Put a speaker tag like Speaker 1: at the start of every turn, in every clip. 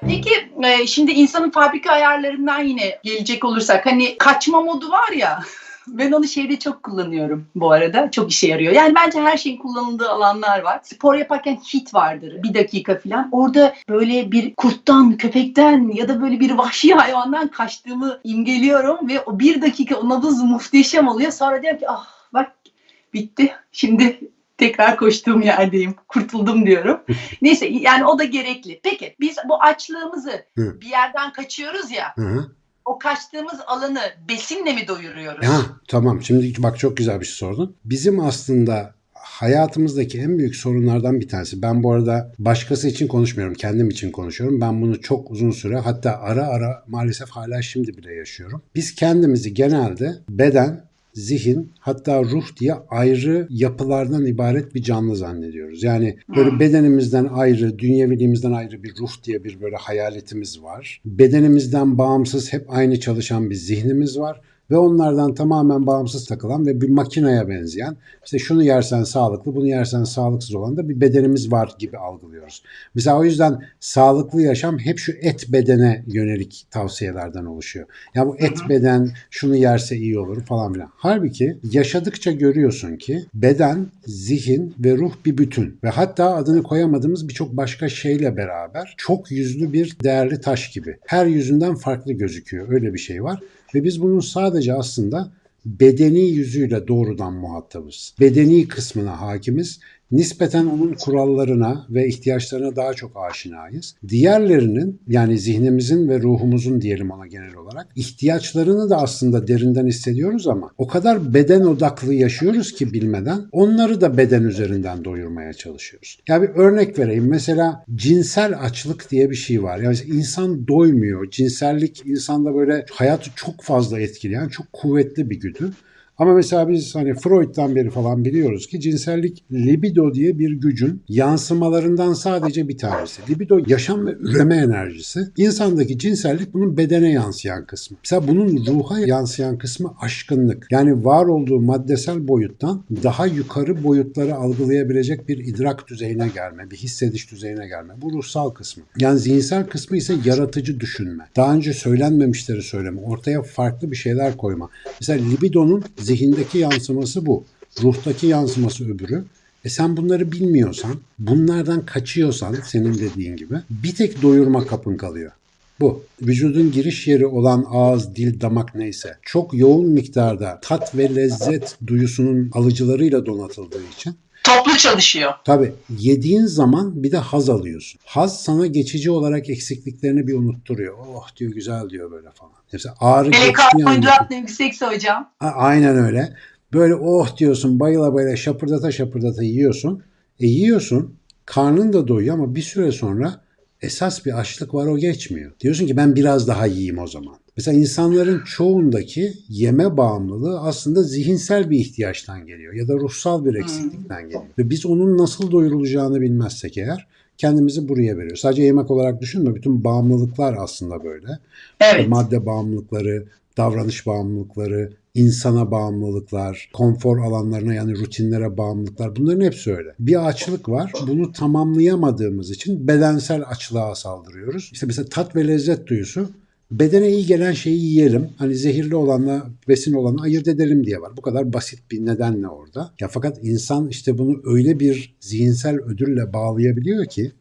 Speaker 1: Peki e, şimdi insanın fabrika ayarlarından yine gelecek olursak hani kaçma modu var ya ben onu şeyde çok kullanıyorum bu arada. Çok işe yarıyor. Yani bence her şeyin kullanıldığı alanlar var. Spor yaparken hit vardır. Bir dakika falan. Orada böyle bir kurttan, köpekten ya da böyle bir vahşi hayvandan kaçtığımı imgeliyorum ve o bir dakika o nabız muhteşem oluyor. Sonra diyorum ki ah bak bitti. Şimdi tekrar koştuğum yerdeyim. Kurtuldum diyorum. Neyse yani o da gerekli. Peki biz bu açlığımızı
Speaker 2: Hı.
Speaker 1: bir yerden kaçıyoruz ya.
Speaker 2: Hı.
Speaker 1: O kaçtığımız alanı besinle mi doyuruyoruz?
Speaker 2: Ha, tamam şimdi bak çok güzel bir şey sordun. Bizim aslında hayatımızdaki en büyük sorunlardan bir tanesi. Ben bu arada başkası için konuşmuyorum, kendim için konuşuyorum. Ben bunu çok uzun süre hatta ara ara maalesef hala şimdi bile yaşıyorum. Biz kendimizi genelde beden, zihin hatta ruh diye ayrı yapılardan ibaret bir canlı zannediyoruz. Yani böyle
Speaker 1: Hmm.
Speaker 2: bedenimizden ayrı, dünyeviliğimizden ayrı bir ruh diye bir böyle hayaletimiz var. Bedenimizden bağımsız hep aynı çalışan bir zihnimiz var ve onlardan tamamen bağımsız takılan ve bir makineye benzeyen işte şunu yersen sağlıklı bunu yersen sağlıksız olan da bir bedenimiz var gibi algılıyoruz. Mesela o yüzden sağlıklı yaşam hep şu et bedene yönelik tavsiyelerden oluşuyor. Ya bu et beden şunu yerse iyi olur falan filan. Halbuki yaşadıkça görüyorsun ki beden, zihin ve ruh bir bütün ve hatta adını koyamadığımız birçok başka şeyle beraber çok yüzlü bir değerli taş gibi. Her yüzünden farklı gözüküyor. Öyle bir şey var. Ve biz bunun sadece aslında bedeni yüzüyle doğrudan muhatabız. Bedeni kısmına hakimiz. Nispeten onun kurallarına ve ihtiyaçlarına daha çok aşinayız. Diğerlerinin yani zihnimizin ve ruhumuzun diyelim ona genel olarak ihtiyaçlarını da aslında derinden hissediyoruz ama o kadar beden odaklı yaşıyoruz ki bilmeden onları da beden üzerinden doyurmaya çalışıyoruz. Ya bir örnek vereyim. Mesela cinsel açlık diye bir şey var. Yani insan doymuyor. Cinsellik insanda böyle hayatı çok fazla etkileyen çok kuvvetli bir güdü. Ama mesela biz hani Freud'dan beri falan biliyoruz ki cinsellik libido diye bir gücün yansımalarından sadece bir tanesi. Libido yaşam ve üreme enerjisi. İnsandaki cinsellik bunun bedene yansıyan kısmı. Mesela bunun ruha yansıyan kısmı aşkınlık. Yani var olduğu maddesel boyuttan daha yukarı boyutları algılayabilecek bir idrak düzeyine gelme, bir hissediş düzeyine gelme. Bu ruhsal kısmı. Yani zihinsel kısmı ise yaratıcı düşünme. Daha önce söylenmemişleri söyleme. Ortaya farklı bir şeyler koyma. Mesela libidonun zihindeki yansıması bu. Ruhtaki yansıması öbürü. E sen bunları bilmiyorsan, bunlardan kaçıyorsan senin dediğin gibi bir tek doyurma kapın kalıyor. Bu. Vücudun giriş yeri olan ağız, dil, damak neyse çok yoğun miktarda tat ve lezzet duyusunun alıcılarıyla donatıldığı için
Speaker 1: Toplu çalışıyor.
Speaker 2: Tabii yediğin zaman bir de haz alıyorsun. Haz sana geçici olarak eksikliklerini bir unutturuyor. Oh diyor güzel diyor böyle falan. Mesela ağrı
Speaker 1: Hele karbonhidrat yüksekse hocam.
Speaker 2: A- Aynen öyle. Böyle oh diyorsun bayıla bayıla şapırdata şapırdata yiyorsun. E yiyorsun karnın da doyuyor ama bir süre sonra esas bir açlık var o geçmiyor. Diyorsun ki ben biraz daha yiyeyim o zaman. Mesela insanların çoğundaki yeme bağımlılığı aslında zihinsel bir ihtiyaçtan geliyor ya da ruhsal bir eksiklikten geliyor. Ve biz onun nasıl doyurulacağını bilmezsek eğer kendimizi buraya veriyoruz. Sadece yemek olarak düşünme bütün bağımlılıklar aslında böyle.
Speaker 1: Evet.
Speaker 2: Madde bağımlılıkları, davranış bağımlılıkları, insana bağımlılıklar, konfor alanlarına yani rutinlere bağımlılıklar bunların hepsi öyle. Bir açlık var. Bunu tamamlayamadığımız için bedensel açlığa saldırıyoruz. İşte mesela tat ve lezzet duyusu bedene iyi gelen şeyi yiyelim. Hani zehirli olanla besin olanı ayırt edelim diye var. Bu kadar basit bir nedenle orada. Ya fakat insan işte bunu öyle bir zihinsel ödülle bağlayabiliyor ki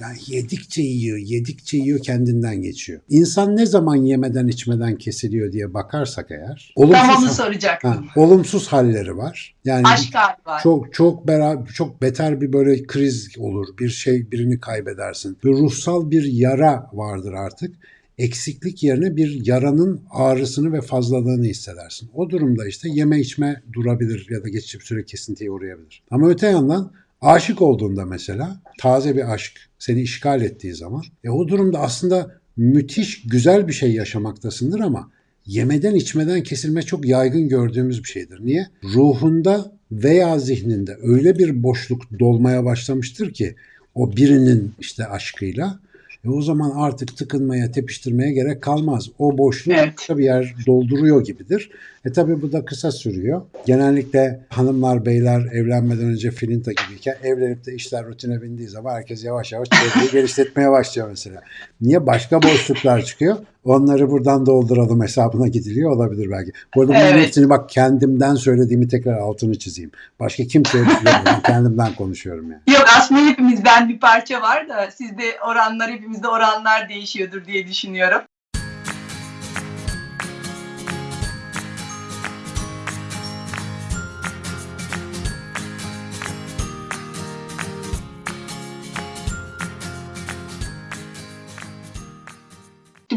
Speaker 2: yani yedikçe yiyor, yedikçe yiyor kendinden geçiyor. İnsan ne zaman yemeden içmeden kesiliyor diye bakarsak eğer olumsuz,
Speaker 1: onu soracaktım.
Speaker 2: ha, olumsuz halleri var. Yani
Speaker 1: Aşk hali var.
Speaker 2: çok çok beraber çok beter bir böyle kriz olur. Bir şey birini kaybedersin. Bir ruhsal bir yara vardır artık. Eksiklik yerine bir yaranın ağrısını ve fazlalığını hissedersin. O durumda işte yeme içme durabilir ya da geçici bir süre kesintiye uğrayabilir. Ama öte yandan aşık olduğunda mesela taze bir aşk seni işgal ettiği zaman e o durumda aslında müthiş güzel bir şey yaşamaktasındır ama yemeden içmeden kesilme çok yaygın gördüğümüz bir şeydir. Niye? Ruhunda veya zihninde öyle bir boşluk dolmaya başlamıştır ki o birinin işte aşkıyla E o zaman artık tıkınmaya, tepiştirmeye gerek kalmaz. O boşluğu
Speaker 1: Evet.
Speaker 2: bir yer dolduruyor gibidir. E tabi bu da kısa sürüyor. Genellikle hanımlar, beyler evlenmeden önce filinta gibiyken evlenip de işler rutine bindiği zaman herkes yavaş yavaş çevreyi geliştirmeye başlıyor mesela. Niye? Başka boşluklar çıkıyor. Onları buradan dolduralım hesabına gidiliyor olabilir belki. Bu arada
Speaker 1: Evet.
Speaker 2: hepsini bak kendimden söylediğimi tekrar altını çizeyim. Başka kimseye söylemiyorum. kendimden konuşuyorum yani.
Speaker 1: Yok aslında hepimizden bir parça var da sizde oranlar hepimizde oranlar değişiyordur diye düşünüyorum.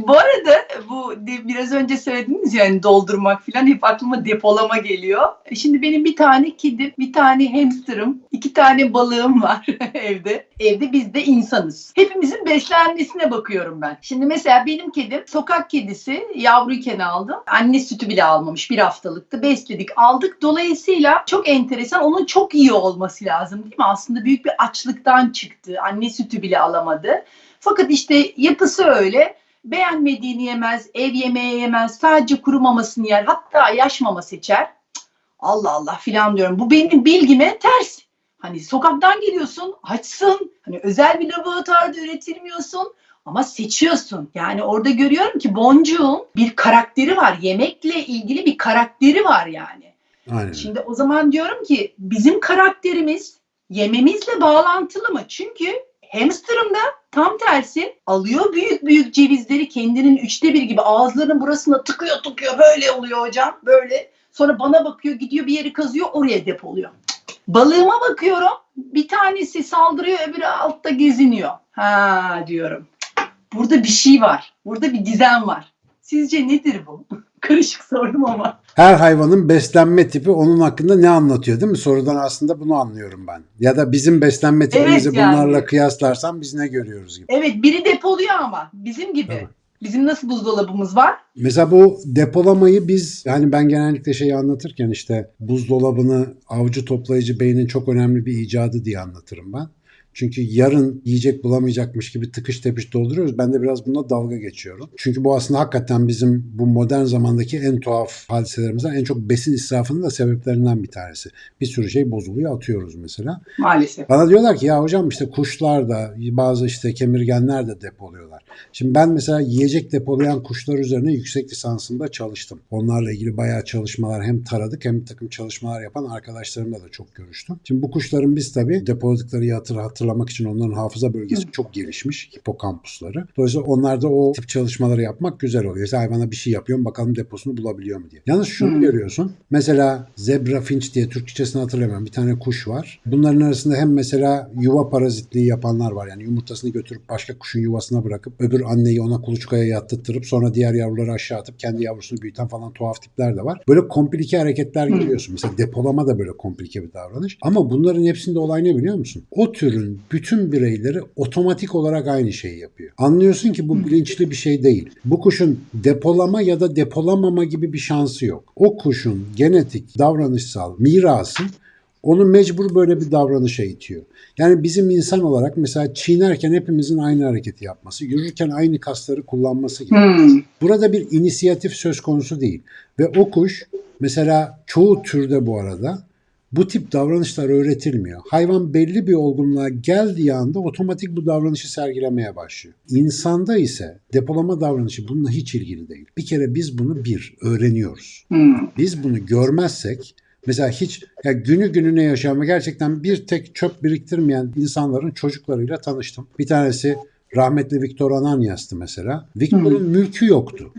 Speaker 1: Bu arada bu biraz önce söylediğiniz yani doldurmak falan hep aklıma depolama geliyor. Şimdi benim bir tane kedim, bir tane hamsterım, iki tane balığım var evde. Evde biz de insanız. Hepimizin beslenmesine bakıyorum ben. Şimdi mesela benim kedim sokak kedisi yavruyken aldım. Anne sütü bile almamış bir haftalıktı. Besledik aldık. Dolayısıyla çok enteresan onun çok iyi olması lazım değil mi? Aslında büyük bir açlıktan çıktı. Anne sütü bile alamadı. Fakat işte yapısı öyle beğenmediğini yemez, ev yemeği yemez, sadece kuru mamasını yer, hatta yaş mama seçer. Cık, Allah Allah filan diyorum. Bu benim bilgime ters. Hani sokaktan geliyorsun, açsın. Hani özel bir laboratuvarda üretilmiyorsun ama seçiyorsun. Yani orada görüyorum ki boncuğun bir karakteri var. Yemekle ilgili bir karakteri var yani.
Speaker 2: Aynen.
Speaker 1: Şimdi o zaman diyorum ki bizim karakterimiz yememizle bağlantılı mı? Çünkü hamsterım da tam tersi alıyor büyük büyük cevizleri kendinin üçte bir gibi ağızlarının burasına tıkıyor tıkıyor böyle oluyor hocam böyle. Sonra bana bakıyor gidiyor bir yeri kazıyor oraya depoluyor. Balığıma bakıyorum bir tanesi saldırıyor öbürü altta geziniyor. Ha diyorum. Burada bir şey var. Burada bir gizem var. Sizce nedir bu? Karışık sordum ama.
Speaker 2: Her hayvanın beslenme tipi onun hakkında ne anlatıyor değil mi? Sorudan aslında bunu anlıyorum ben. Ya da bizim beslenme tipimizi
Speaker 1: Evet yani.
Speaker 2: bunlarla kıyaslarsan biz ne görüyoruz gibi.
Speaker 1: Evet biri depoluyor ama bizim gibi.
Speaker 2: Tabii.
Speaker 1: Bizim nasıl buzdolabımız var?
Speaker 2: Mesela bu depolamayı biz yani ben genellikle şeyi anlatırken işte buzdolabını avcı toplayıcı beynin çok önemli bir icadı diye anlatırım ben. Çünkü yarın yiyecek bulamayacakmış gibi tıkış tepiş dolduruyoruz. Ben de biraz bununla dalga geçiyorum. Çünkü bu aslında hakikaten bizim bu modern zamandaki en tuhaf hadiselerimizden en çok besin israfının da sebeplerinden bir tanesi. Bir sürü şey bozuluyor atıyoruz mesela.
Speaker 1: Maalesef.
Speaker 2: Bana diyorlar ki ya hocam işte kuşlar da bazı işte kemirgenler de depoluyorlar. Şimdi ben mesela yiyecek depolayan kuşlar üzerine yüksek lisansımda çalıştım. Onlarla ilgili bayağı çalışmalar hem taradık hem bir takım çalışmalar yapan arkadaşlarımla da çok görüştüm. Şimdi bu kuşların biz tabii depoladıkları hatır, hatırlamak için onların hafıza bölgesi çok gelişmiş. Hipokampusları. Dolayısıyla onlarda o tip çalışmaları yapmak güzel oluyor. Mesela hayvana bir şey yapıyorum bakalım deposunu bulabiliyor mu diye. Yalnız şunu
Speaker 1: Hmm.
Speaker 2: görüyorsun. Mesela zebra finch diye Türkçesini hatırlamıyorum. Bir tane kuş var. Bunların arasında hem mesela yuva parazitliği yapanlar var. Yani yumurtasını götürüp başka kuşun yuvasına bırakıp öbür anneyi ona kuluçkaya yattırtırıp sonra diğer yavruları aşağı atıp kendi yavrusunu büyüten falan tuhaf tipler de var. Böyle komplike hareketler görüyorsun. Mesela depolama da böyle komplike bir davranış. Ama bunların hepsinde olay ne biliyor musun? O türün bütün bireyleri otomatik olarak aynı şeyi yapıyor. Anlıyorsun ki bu bilinçli bir şey değil. Bu kuşun depolama ya da depolamama gibi bir şansı yok. O kuşun genetik, davranışsal mirası onu mecbur böyle bir davranışa itiyor. Yani bizim insan olarak mesela çiğnerken hepimizin aynı hareketi yapması, yürürken aynı kasları kullanması gibi.
Speaker 1: Hmm.
Speaker 2: Burada bir inisiyatif söz konusu değil. Ve o kuş mesela çoğu türde bu arada bu tip davranışlar öğretilmiyor. Hayvan belli bir olgunluğa geldiği anda otomatik bu davranışı sergilemeye başlıyor. İnsanda ise depolama davranışı bununla hiç ilgili değil. Bir kere biz bunu bir öğreniyoruz.
Speaker 1: Hmm.
Speaker 2: Biz bunu görmezsek mesela hiç ya günü gününe ve gerçekten bir tek çöp biriktirmeyen insanların çocuklarıyla tanıştım. Bir tanesi rahmetli Viktor Ananias'tı mesela. Viktor'un mülkü yoktu.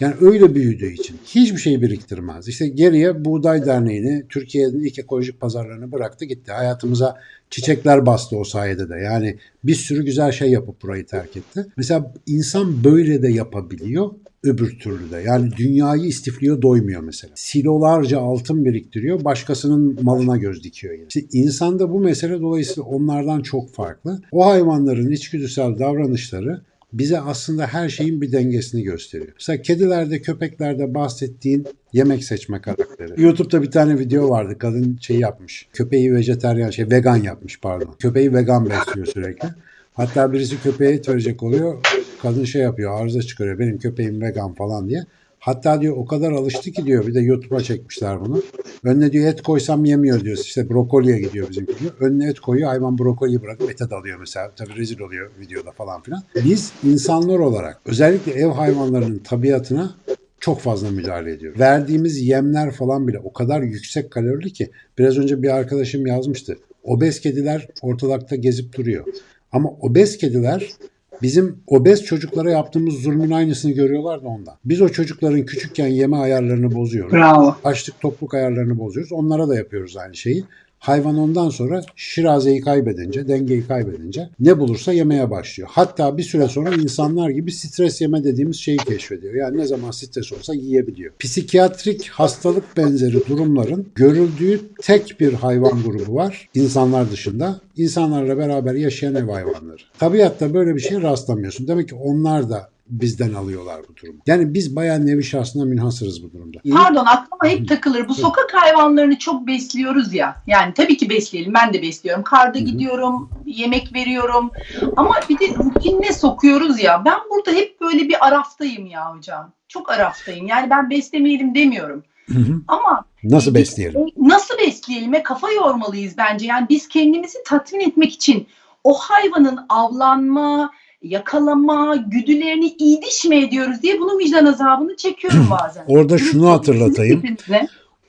Speaker 2: Yani öyle büyüdüğü için hiçbir şey biriktirmez. İşte geriye Buğday Derneği'ni Türkiye'nin ilk ekolojik pazarlarını bıraktı gitti. Hayatımıza çiçekler bastı o sayede de. Yani bir sürü güzel şey yapıp burayı terk etti. Mesela insan böyle de yapabiliyor öbür türlü de. Yani dünyayı istifliyor doymuyor mesela. Silolarca altın biriktiriyor başkasının malına göz dikiyor. Yani. İşte insanda bu mesele dolayısıyla onlardan çok farklı. O hayvanların içgüdüsel davranışları bize aslında her şeyin bir dengesini gösteriyor. Mesela kedilerde, köpeklerde bahsettiğin yemek seçme karakteri. YouTube'da bir tane video vardı. Kadın şey yapmış. Köpeği vejeteryan, şey vegan yapmış pardon. Köpeği vegan besliyor sürekli. Hatta birisi köpeğe et verecek oluyor. Kadın şey yapıyor arıza çıkarıyor. Benim köpeğim vegan falan diye. Hatta diyor o kadar alıştı ki diyor bir de YouTube'a çekmişler bunu. Önüne diyor et koysam yemiyor diyor. İşte brokoliye gidiyor bizimki diyor. Önüne et koyuyor hayvan brokoliyi bırakıp ete dalıyor mesela. Tabii rezil oluyor videoda falan filan. Biz insanlar olarak özellikle ev hayvanlarının tabiatına çok fazla müdahale ediyoruz. Verdiğimiz yemler falan bile o kadar yüksek kalorili ki biraz önce bir arkadaşım yazmıştı. Obez kediler ortalıkta gezip duruyor. Ama obez kediler bizim obez çocuklara yaptığımız zulmün aynısını görüyorlar da ondan. Biz o çocukların küçükken yeme ayarlarını bozuyoruz.
Speaker 1: Bravo.
Speaker 2: Açlık tokluk ayarlarını bozuyoruz. Onlara da yapıyoruz aynı şeyi. Hayvan ondan sonra şirazeyi kaybedince, dengeyi kaybedince ne bulursa yemeye başlıyor. Hatta bir süre sonra insanlar gibi stres yeme dediğimiz şeyi keşfediyor. Yani ne zaman stres olsa yiyebiliyor. Psikiyatrik hastalık benzeri durumların görüldüğü tek bir hayvan grubu var. insanlar dışında. İnsanlarla beraber yaşayan ev hayvanları. Tabiatta böyle bir şeye rastlamıyorsun. Demek ki onlar da bizden alıyorlar bu durumu. Yani biz bayağı nevi şahsına münhasırız bu durumda.
Speaker 1: Pardon aklıma hep takılır. Bu sokak hayvanlarını çok besliyoruz ya. Yani tabii ki besleyelim. Ben de besliyorum. Karda
Speaker 2: Hı hı. gidiyorum,
Speaker 1: yemek veriyorum. Ama bir de rutinine sokuyoruz ya. Ben burada hep böyle bir araftayım ya hocam. Çok araftayım. Yani ben beslemeyelim demiyorum.
Speaker 2: Hı hı.
Speaker 1: Ama
Speaker 2: Nasıl besleyelim?
Speaker 1: Nasıl besleyelim? Kafa yormalıyız bence. Yani biz kendimizi tatmin etmek için o hayvanın avlanma, yakalama, güdülerini iyi diş mi ediyoruz diye bunun vicdan azabını çekiyorum bazen.
Speaker 2: Orada şunu hatırlatayım.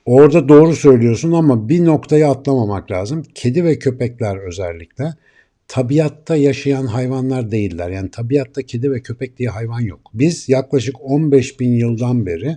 Speaker 2: Orada doğru söylüyorsun ama bir noktayı atlamamak lazım. Kedi ve köpekler özellikle tabiatta yaşayan hayvanlar değiller. Yani tabiatta kedi ve köpek diye hayvan yok. Biz yaklaşık 15 bin yıldan beri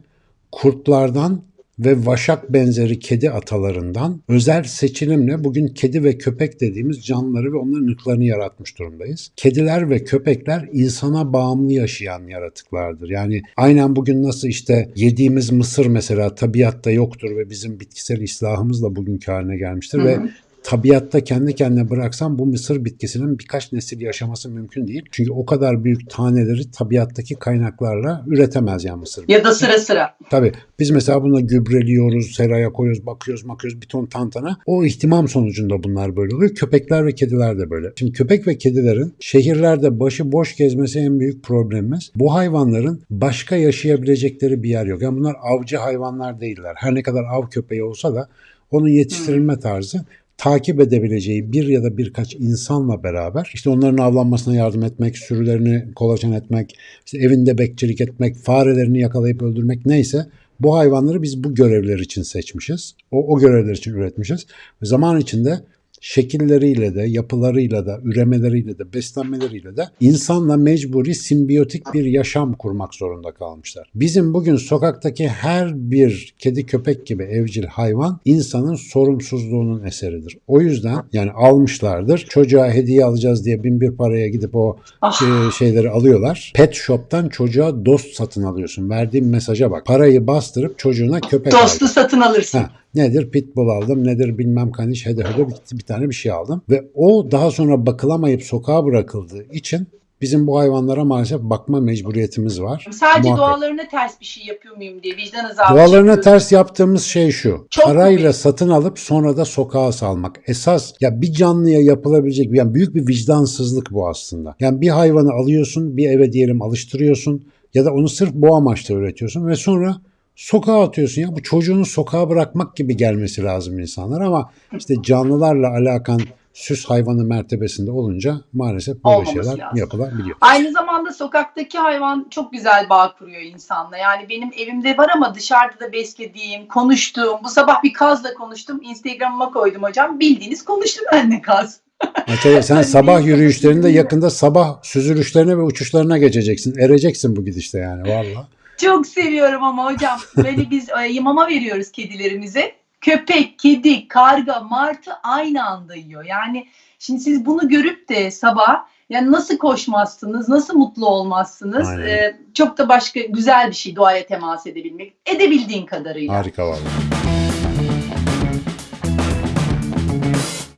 Speaker 2: kurtlardan ve vaşak benzeri kedi atalarından özel seçilimle bugün kedi ve köpek dediğimiz canlıları ve onların ırklarını yaratmış durumdayız. Kediler ve köpekler insana bağımlı yaşayan yaratıklardır. Yani aynen bugün nasıl işte yediğimiz mısır mesela tabiatta yoktur ve bizim bitkisel islahımızla bugünkü haline gelmiştir
Speaker 1: Hı
Speaker 2: ve
Speaker 1: hı.
Speaker 2: Tabiatta kendi kendine bıraksam bu mısır bitkisinin birkaç nesil yaşaması mümkün değil. Çünkü o kadar büyük taneleri tabiattaki kaynaklarla üretemez yani mısır.
Speaker 1: Ya da sıra sıra.
Speaker 2: Tabii biz mesela bununla gübreliyoruz, seraya koyuyoruz, bakıyoruz, bakıyoruz bir ton tantana. O ihtimam sonucunda bunlar böyle oluyor. Köpekler ve kediler de böyle. Şimdi köpek ve kedilerin şehirlerde başı boş gezmesi en büyük problemimiz. Bu hayvanların başka yaşayabilecekleri bir yer yok. Yani bunlar avcı hayvanlar değiller. Her ne kadar av köpeği olsa da onun yetiştirilme tarzı takip edebileceği bir ya da birkaç insanla beraber işte onların avlanmasına yardım etmek, sürülerini kolaçan etmek, işte evinde bekçilik etmek, farelerini yakalayıp öldürmek neyse bu hayvanları biz bu görevler için seçmişiz. O, o görevler için üretmişiz. Ve zaman içinde şekilleriyle de, yapılarıyla da, üremeleriyle de, beslenmeleriyle de insanla mecburi simbiyotik bir yaşam kurmak zorunda kalmışlar. Bizim bugün sokaktaki her bir kedi köpek gibi evcil hayvan insanın sorumsuzluğunun eseridir. O yüzden yani almışlardır. Çocuğa hediye alacağız diye bin bir paraya gidip o
Speaker 1: Ah.
Speaker 2: şey- şeyleri alıyorlar. Pet shop'tan çocuğa dost satın alıyorsun. Verdiğim mesaja bak. Parayı bastırıp çocuğuna köpek
Speaker 1: Dostu satın alırsın.
Speaker 2: Ha, nedir? Pitbull aldım, nedir bilmem kaniş, hede hede bir, bir tane bir şey aldım. Ve o daha sonra bakılamayıp sokağa bırakıldığı için bizim bu hayvanlara maalesef bakma mecburiyetimiz var.
Speaker 1: Sadece
Speaker 2: Muhakkak.
Speaker 1: doğalarına ters bir şey yapıyor muyum diye vicdan azabı
Speaker 2: Doğalarına ters yaptığımız şey şu.
Speaker 1: Çok
Speaker 2: parayla
Speaker 1: komik.
Speaker 2: satın alıp sonra da sokağa salmak. Esas ya bir canlıya yapılabilecek yani büyük bir vicdansızlık bu aslında. Yani bir hayvanı alıyorsun, bir eve diyelim alıştırıyorsun ya da onu sırf bu amaçla üretiyorsun ve sonra sokağa atıyorsun ya. Bu çocuğunu sokağa bırakmak gibi gelmesi lazım insanlar ama işte canlılarla alakan süs hayvanı mertebesinde olunca maalesef böyle
Speaker 1: Olmaması
Speaker 2: şeyler
Speaker 1: lazım.
Speaker 2: yapılabiliyor.
Speaker 1: Aynı zamanda sokaktaki hayvan çok güzel bağ kuruyor insanla. Yani benim evimde var ama dışarıda da beslediğim, konuştuğum. Bu sabah bir kazla konuştum. Instagram'ıma koydum hocam. Bildiğiniz konuştum benimle kaz.
Speaker 2: Mesela sen
Speaker 1: Hani
Speaker 2: sabah yürüyüşlerinde yakında sabah süzülüşlerine ve uçuşlarına geçeceksin. Ereceksin bu gidişte yani valla.
Speaker 1: Çok seviyorum ama hocam. Böyle biz e, mama veriyoruz kedilerimize. Köpek, kedi, karga, martı aynı anda yiyor. Yani şimdi siz bunu görüp de sabah yani nasıl koşmazsınız, nasıl mutlu olmazsınız?
Speaker 2: Aynen.
Speaker 1: E, çok da başka güzel bir şey doğaya temas edebilmek. Edebildiğin kadarıyla.
Speaker 2: Harika valla.